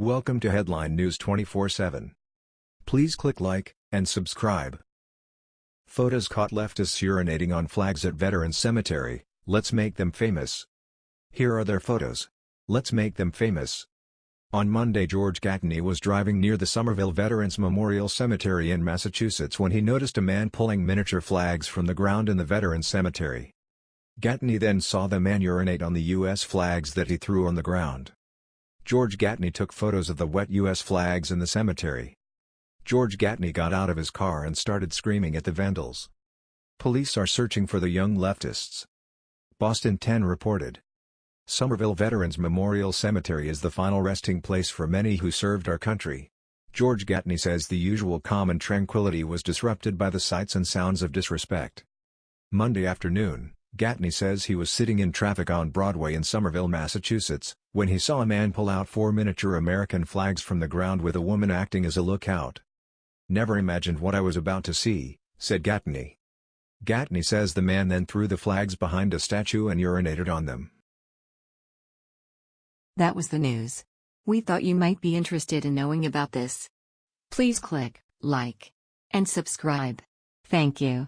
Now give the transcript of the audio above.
Welcome to Headline News 24/7. Please click like and subscribe. Photos caught leftists urinating on flags at Veterans Cemetery. Let's make them famous. Here are their photos. Let's make them famous. On Monday George Gatney was driving near the Somerville Veterans Memorial Cemetery in Massachusetts when he noticed a man pulling miniature flags from the ground in the Veterans Cemetery. Gatney then saw the man urinate on the U.S. flags that he threw on the ground. George Gatney took photos of the wet U.S. flags in the cemetery. George Gatney got out of his car and started screaming at the vandals. Police are searching for the young leftists. Boston 10 reported. Somerville Veterans Memorial Cemetery is the final resting place for many who served our country. George Gatney says the usual calm and tranquility was disrupted by the sights and sounds of disrespect. Monday afternoon, Gatney says he was sitting in traffic on Broadway in Somerville, Massachusetts, when he saw a man pull out four miniature American flags from the ground with a woman acting as a lookout. Never imagined what I was about to see, said Gatney. Gatney says the man then threw the flags behind a statue and urinated on them. That was the news. We thought you might be interested in knowing about this. Please click like and subscribe. Thank you.